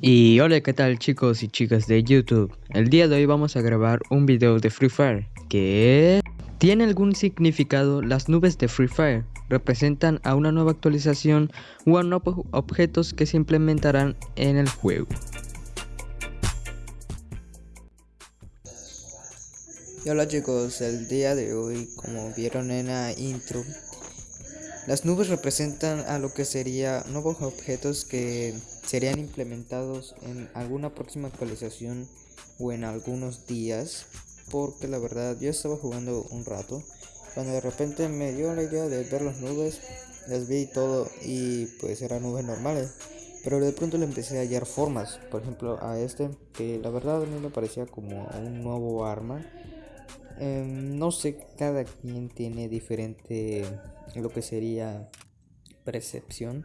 Y hola, ¿qué tal chicos y chicas de YouTube? El día de hoy vamos a grabar un video de Free Fire que... ¿Tiene algún significado? Las nubes de Free Fire representan a una nueva actualización o a nuevos objetos que se implementarán en el juego. Y hola chicos, el día de hoy, como vieron en la intro, las nubes representan a lo que sería nuevos objetos que serían implementados en alguna próxima actualización o en algunos días. Porque la verdad yo estaba jugando un rato, cuando de repente me dio la idea de ver las nubes, las vi todo y pues eran nubes normales. Pero de pronto le empecé a hallar formas, por ejemplo a este, que la verdad a mí me parecía como un nuevo arma Em, no sé, cada quien tiene diferente lo que sería percepción.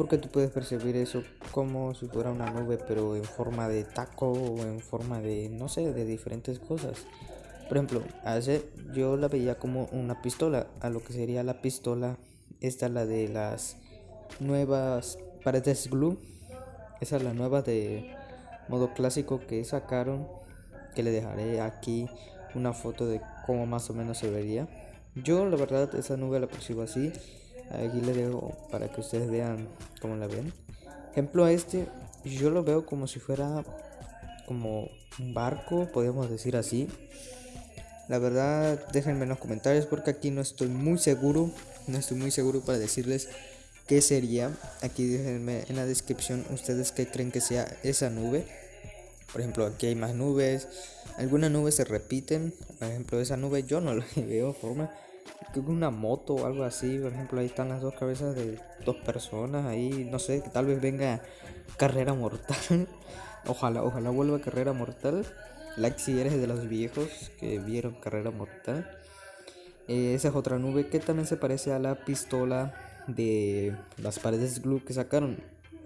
Porque tú puedes percibir eso como si fuera una nube, pero en forma de taco o en forma de, no sé, de diferentes cosas. Por ejemplo, ese yo la veía como una pistola. A lo que sería la pistola, esta la de las nuevas paredes glue. Esa es la nueva de modo clásico que sacaron. Que le dejaré aquí una foto de cómo más o menos se vería. Yo la verdad esa nube la percibo así. Aquí le dejo para que ustedes vean cómo la ven. Ejemplo a este, yo lo veo como si fuera como un barco, podríamos decir así. La verdad, déjenme en los comentarios porque aquí no estoy muy seguro. No estoy muy seguro para decirles qué sería. Aquí déjenme en la descripción ustedes qué creen que sea esa nube. Por ejemplo, aquí hay más nubes. Algunas nubes se repiten. Por ejemplo, esa nube yo no la veo forma. Creo que una moto o algo así. Por ejemplo, ahí están las dos cabezas de dos personas. Ahí, no sé, tal vez venga carrera mortal. ojalá, ojalá vuelva carrera mortal. Like si eres de los viejos que vieron carrera mortal. Eh, esa es otra nube que también se parece a la pistola de las paredes glue que sacaron.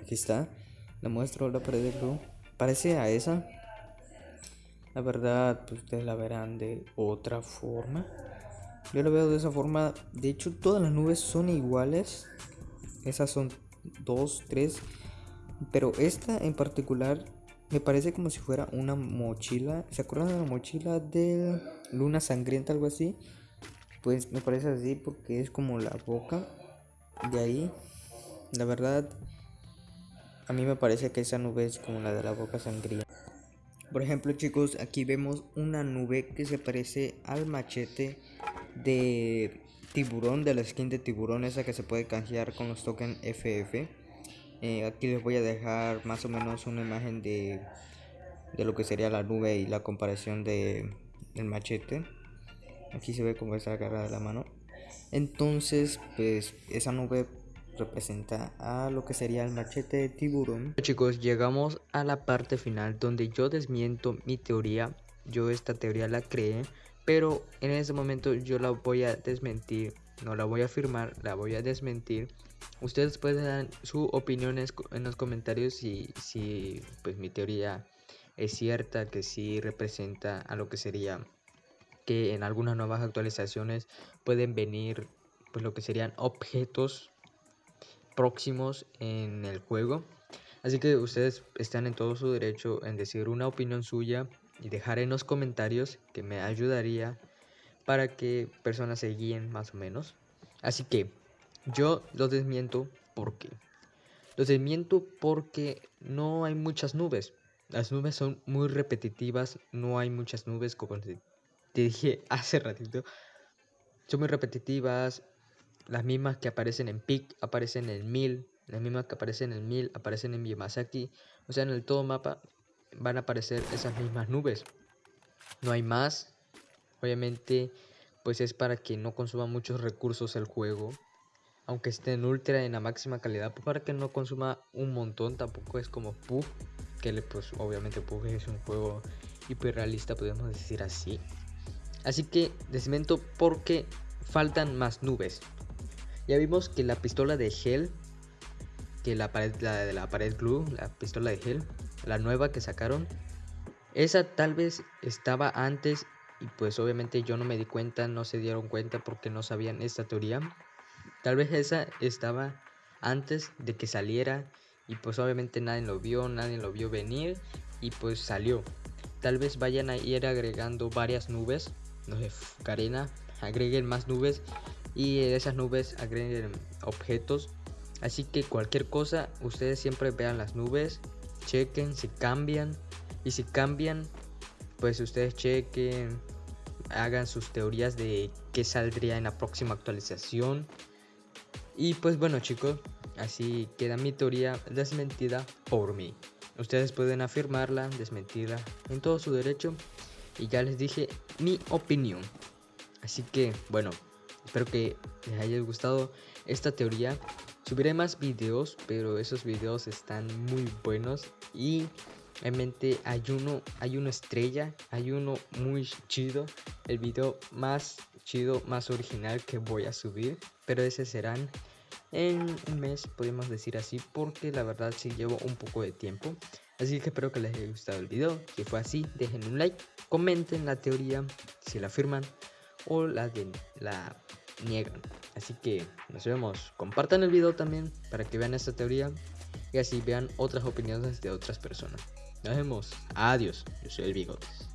Aquí está. Le muestro la pared de glue parece a esa. La verdad, pues ustedes la verán de otra forma. Yo la veo de esa forma. De hecho, todas las nubes son iguales. Esas son dos, tres. Pero esta en particular me parece como si fuera una mochila. ¿Se acuerdan de la mochila de Luna Sangrienta, algo así? Pues me parece así porque es como la boca de ahí. La verdad, a mí me parece que esa nube es como la de la boca sangría. Por ejemplo, chicos, aquí vemos una nube que se parece al machete de tiburón, de la skin de tiburón, esa que se puede canjear con los tokens FF. Eh, aquí les voy a dejar más o menos una imagen de, de lo que sería la nube y la comparación de, del machete. Aquí se ve como está agarrada la mano. Entonces, pues esa nube representa a lo que sería el machete de tiburón. Chicos, llegamos a la parte final donde yo desmiento mi teoría. Yo esta teoría la creé, pero en ese momento yo la voy a desmentir. No la voy a afirmar, la voy a desmentir. Ustedes pueden dar sus opiniones en los comentarios si, si pues mi teoría es cierta, que sí representa a lo que sería que en algunas nuevas actualizaciones pueden venir pues lo que serían objetos próximos en el juego. Así que ustedes están en todo su derecho en decir una opinión suya y dejar en los comentarios que me ayudaría para que personas se guíen más o menos. Así que yo los desmiento porque los desmiento porque no hay muchas nubes. Las nubes son muy repetitivas, no hay muchas nubes como te dije hace ratito. Son muy repetitivas, las mismas que aparecen en PIC aparecen en 1000, las mismas que aparecen en 1000 aparecen en Yamasaki, o sea, en el todo mapa van a aparecer esas mismas nubes. No hay más. Obviamente, pues es para que no consuma muchos recursos el juego. Aunque esté en ultra en la máxima calidad, pues para que no consuma un montón, tampoco es como Puff, que pues obviamente Puff es un juego hiperrealista, podemos decir así. Así que desmento porque faltan más nubes. Ya vimos que la pistola de Hell, que la, pared, la de la pared glue, la pistola de Hell, la nueva que sacaron, esa tal vez estaba antes y pues obviamente yo no me di cuenta, no se dieron cuenta porque no sabían esta teoría. Tal vez esa estaba antes de que saliera y pues obviamente nadie lo vio, nadie lo vio venir y pues salió. Tal vez vayan a ir agregando varias nubes, no sé, Karena, agreguen más nubes y esas nubes agreguen objetos. Así que cualquier cosa, ustedes siempre vean las nubes, chequen si cambian y si cambian, pues ustedes chequen, hagan sus teorías de qué saldría en la próxima actualización. Y pues bueno chicos, así queda mi teoría desmentida por mí. Ustedes pueden afirmarla, desmentirla en todo su derecho. Y ya les dije mi opinión. Así que bueno, espero que les haya gustado esta teoría. Subiré más videos, pero esos videos están muy buenos y realmente hay uno, hay una estrella, hay uno muy chido, el video más chido, más original que voy a subir, pero ese serán en un mes, podemos decir así, porque la verdad sí llevo un poco de tiempo. Así que espero que les haya gustado el video. Si fue así, dejen un like, comenten la teoría, si la afirman o la, de, la niegan. Así que nos vemos. Compartan el video también para que vean esta teoría y así vean otras opiniones de otras personas. Nos vemos. Adiós. Yo soy el Bigotes.